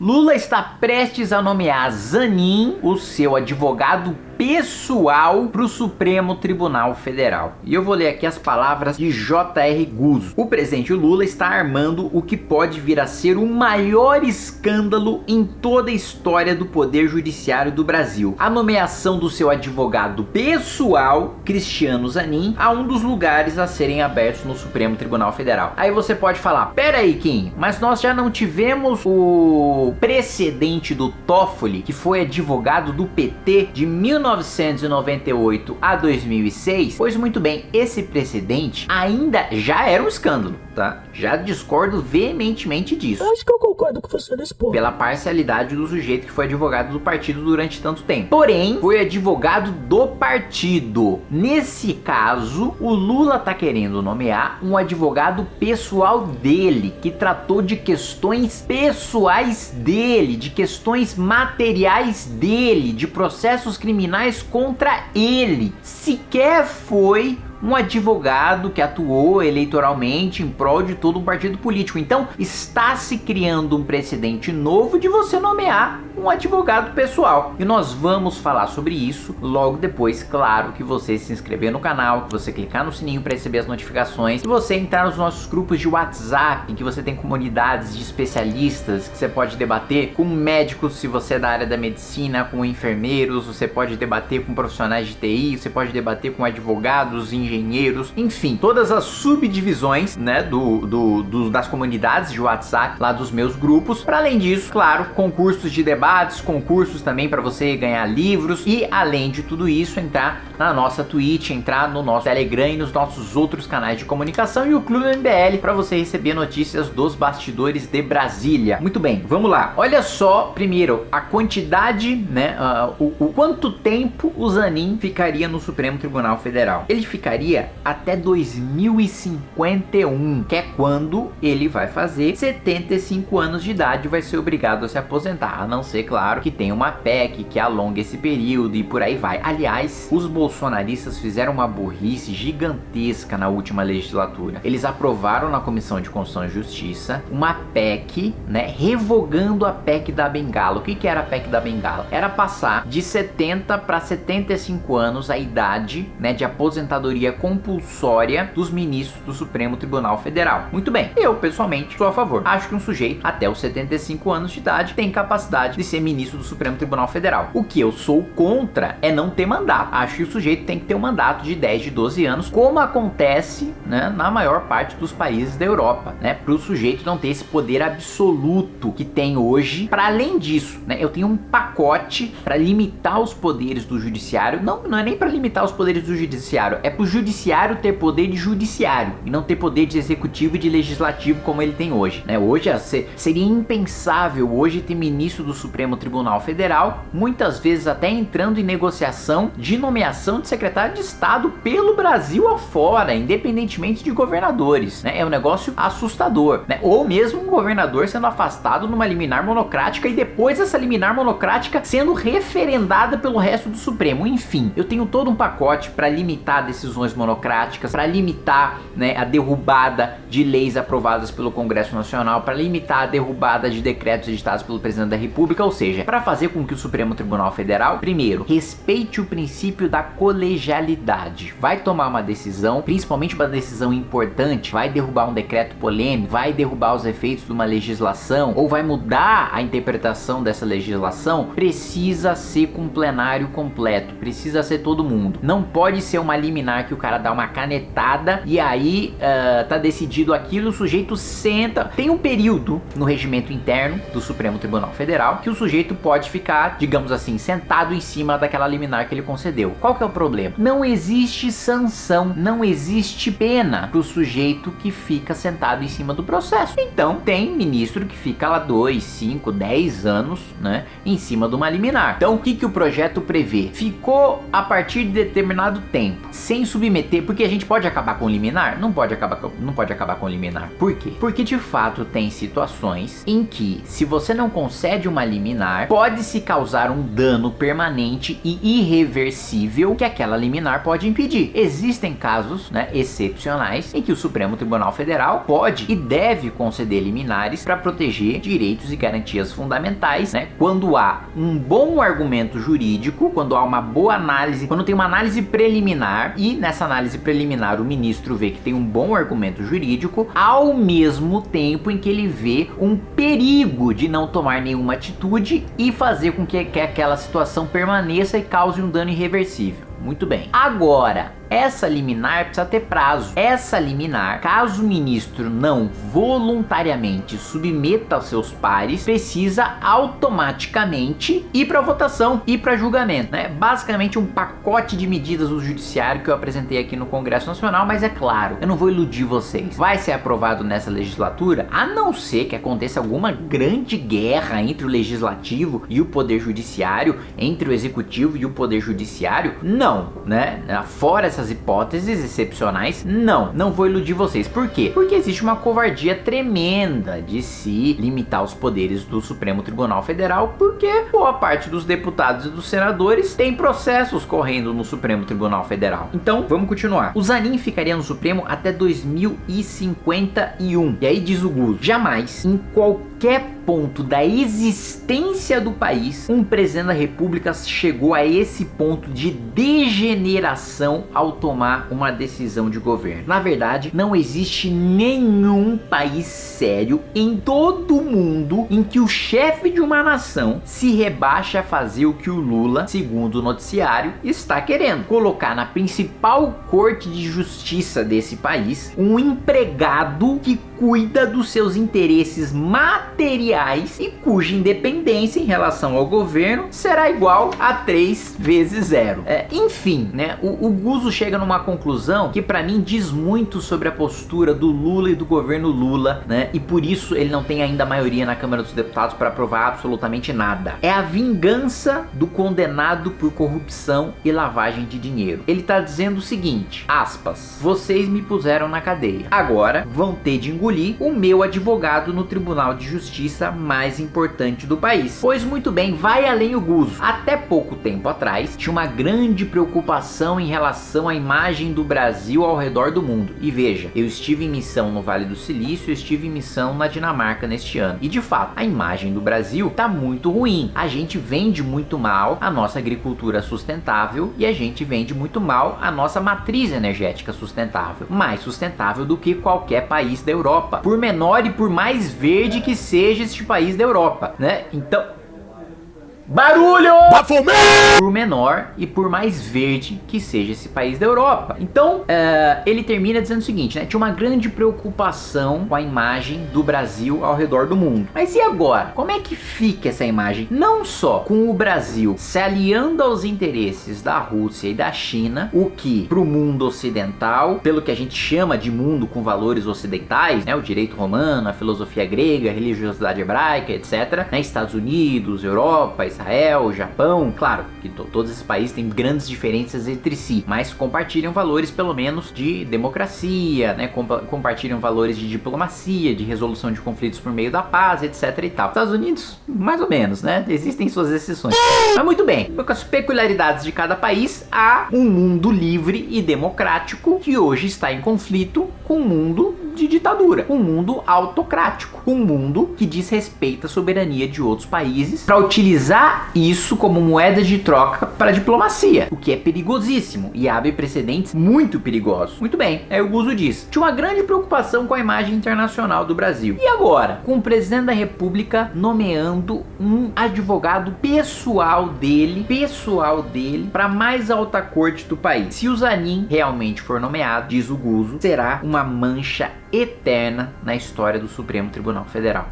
Lula está prestes a nomear Zanin, o seu advogado pessoal para o Supremo Tribunal Federal. E eu vou ler aqui as palavras de J.R. Guzzo. O presidente Lula está armando o que pode vir a ser o maior escândalo em toda a história do Poder Judiciário do Brasil. A nomeação do seu advogado pessoal, Cristiano Zanin, a um dos lugares a serem abertos no Supremo Tribunal Federal. Aí você pode falar, pera aí Kim, mas nós já não tivemos o precedente do Toffoli, que foi advogado do PT de 19 1998 a 2006, pois muito bem, esse precedente ainda já era um escândalo, tá? Já discordo veementemente disso. Acho que eu concordo com você nesse ponto. Pela parcialidade do sujeito que foi advogado do partido durante tanto tempo. Porém, foi advogado do partido. Nesse caso, o Lula tá querendo nomear um advogado pessoal dele, que tratou de questões pessoais dele, de questões materiais dele, de processos criminais criminais contra ele. Sequer foi um advogado que atuou eleitoralmente em prol de todo um partido político. Então está se criando um precedente novo de você nomear um advogado pessoal. E nós vamos falar sobre isso logo depois, claro, que você se inscrever no canal, que você clicar no sininho para receber as notificações, que você entrar nos nossos grupos de WhatsApp, em que você tem comunidades de especialistas, que você pode debater com médicos, se você é da área da medicina, com enfermeiros, você pode debater com profissionais de TI, você pode debater com advogados, engenheiros, enfim, todas as subdivisões, né, do, do, do das comunidades de WhatsApp, lá dos meus grupos. Para além disso, claro, concursos de debates, concursos também para você ganhar livros e além de tudo isso, entrar na nossa Twitch, entrar no nosso Telegram e nos nossos outros canais de comunicação e o Clube MBL para você receber notícias dos bastidores de Brasília. Muito bem, vamos lá. Olha só, primeiro, a quantidade, né, uh, o, o quanto tempo o Zanin ficaria no Supremo Tribunal Federal. Ele ficaria até 2051, que é quando ele vai fazer 75 anos de idade vai ser obrigado a se aposentar, a não ser, claro, que tem uma PEC que alonga esse período e por aí vai. Aliás, os bolsonaristas fizeram uma burrice gigantesca na última legislatura. Eles aprovaram na Comissão de Constituição e Justiça uma PEC, né, revogando a PEC da Bengala. O que que era a PEC da Bengala? Era passar de 70 para 75 anos a idade, né, de aposentadoria compulsória dos ministros do Supremo Tribunal Federal. Muito bem, eu pessoalmente sou a favor. Acho que um sujeito até os 75 anos de idade tem capacidade de ser ministro do Supremo Tribunal Federal. O que eu sou contra é não ter mandato. Acho que o sujeito tem que ter um mandato de 10, de 12 anos, como acontece né, na maior parte dos países da Europa, né? Para o sujeito não ter esse poder absoluto que tem hoje. Para além disso, né, eu tenho um pacote para limitar os poderes do judiciário. Não, não é nem para limitar os poderes do judiciário, é para judiciário ter poder de judiciário e não ter poder de executivo e de legislativo como ele tem hoje. Né? Hoje seria impensável hoje ter ministro do Supremo Tribunal Federal, muitas vezes até entrando em negociação de nomeação de secretário de Estado pelo Brasil afora, independentemente de governadores. Né? É um negócio assustador. Né? Ou mesmo um governador sendo afastado numa liminar monocrática e depois essa liminar monocrática sendo referendada pelo resto do Supremo. Enfim, eu tenho todo um pacote para limitar decisões decisões monocráticas, para limitar né, a derrubada de leis aprovadas pelo Congresso Nacional, para limitar a derrubada de decretos editados pelo Presidente da República, ou seja, para fazer com que o Supremo Tribunal Federal, primeiro, respeite o princípio da colegialidade. Vai tomar uma decisão, principalmente uma decisão importante, vai derrubar um decreto polêmico, vai derrubar os efeitos de uma legislação, ou vai mudar a interpretação dessa legislação, precisa ser com plenário completo, precisa ser todo mundo. Não pode ser uma liminar que o cara dá uma canetada e aí uh, tá decidido aquilo, o sujeito senta. Tem um período no regimento interno do Supremo Tribunal Federal que o sujeito pode ficar, digamos assim, sentado em cima daquela liminar que ele concedeu. Qual que é o problema? Não existe sanção, não existe pena pro sujeito que fica sentado em cima do processo. Então tem ministro que fica lá 2, 5, 10 anos, né, em cima de uma liminar. Então o que que o projeto prevê? Ficou a partir de determinado tempo sem submeter, porque a gente pode acabar com liminar? Não pode acabar com, não pode acabar com liminar. Por quê? Porque de fato tem situações em que se você não concede uma liminar, pode se causar um dano permanente e irreversível que aquela liminar pode impedir. Existem casos, né, excepcionais em que o Supremo Tribunal Federal pode e deve conceder liminares para proteger direitos e garantias fundamentais, né, quando há um bom argumento jurídico, quando há uma boa análise, quando tem uma análise preliminar e nessa análise preliminar o ministro vê que tem um bom argumento jurídico, ao mesmo tempo em que ele vê um perigo de não tomar nenhuma atitude e fazer com que, que aquela situação permaneça e cause um dano irreversível. Muito bem. Agora, essa liminar precisa ter prazo. Essa liminar, caso o ministro não voluntariamente submeta aos seus pares, precisa automaticamente ir para votação, ir para julgamento, né? Basicamente um pacote de medidas do judiciário que eu apresentei aqui no Congresso Nacional, mas é claro, eu não vou iludir vocês. Vai ser aprovado nessa legislatura, a não ser que aconteça alguma grande guerra entre o legislativo e o poder judiciário, entre o executivo e o poder judiciário? Não, né? Fora essas hipóteses excepcionais, não, não vou iludir vocês. Por quê? Porque existe uma covardia tremenda de se limitar os poderes do Supremo Tribunal Federal, porque boa parte dos deputados e dos senadores tem processos correndo no Supremo Tribunal Federal. Então, vamos continuar. O Zanin ficaria no Supremo até 2051. E aí diz o Gus, jamais, em qualquer ponto da existência do país, um presidente da república chegou a esse ponto de degeneração ao tomar uma decisão de governo. Na verdade, não existe nenhum país sério em todo o mundo em que o chefe de uma nação se rebaixa a fazer o que o Lula, segundo o noticiário, está querendo. Colocar na principal corte de justiça desse país um empregado que cuida dos seus interesses materiais e cuja independência em relação ao governo será igual a 3 vezes 0. É, enfim, né, o, o Guzo chega numa conclusão que para mim diz muito sobre a postura do Lula e do governo Lula, né, e por isso ele não tem ainda maioria na Câmara dos Deputados para aprovar absolutamente nada. É a vingança do condenado por corrupção e lavagem de dinheiro. Ele tá dizendo o seguinte, aspas, vocês me puseram na cadeia, agora vão ter de engolir o meu advogado no Tribunal de Justiça mais importante do país. Pois muito bem, vai além o Guzo. Até pouco tempo atrás, tinha uma grande preocupação em relação à imagem do Brasil ao redor do mundo. E veja, eu estive em missão no Vale do Silício, eu estive em missão na Dinamarca neste ano. E de fato, a imagem do Brasil tá muito ruim. A gente vende muito mal a nossa agricultura sustentável e a gente vende muito mal a nossa matriz energética sustentável. Mais sustentável do que qualquer país da Europa Europa, por menor e por mais verde que seja este país da Europa, né? Então, Barulho! Bafomé! Por menor e por mais verde que seja esse país da Europa. Então, uh, ele termina dizendo o seguinte, né? Tinha uma grande preocupação com a imagem do Brasil ao redor do mundo. Mas e agora? Como é que fica essa imagem? Não só com o Brasil se aliando aos interesses da Rússia e da China, o que para o mundo ocidental, pelo que a gente chama de mundo com valores ocidentais, né? O direito romano, a filosofia grega, a religiosidade hebraica, etc. Né? Estados Unidos, Europa, Israel, Japão, claro que todos esses países têm grandes diferenças entre si, mas compartilham valores pelo menos de democracia, né, compa compartilham valores de diplomacia, de resolução de conflitos por meio da paz, etc e tal. Estados Unidos, mais ou menos, né, existem suas exceções. Mas muito bem, com as peculiaridades de cada país, há um mundo livre e democrático que hoje está em conflito com o mundo de ditadura, um mundo autocrático, um mundo que desrespeita a soberania de outros países para utilizar isso como moeda de troca para diplomacia, o que é perigosíssimo e abre precedentes muito perigosos. Muito bem, aí o Guzo diz, tinha uma grande preocupação com a imagem internacional do Brasil. E agora, com o presidente da república nomeando um advogado pessoal dele, pessoal dele, para mais alta corte do país. Se o Zanin realmente for nomeado, diz o Guzo, será uma mancha eterna na história do Supremo Tribunal Federal.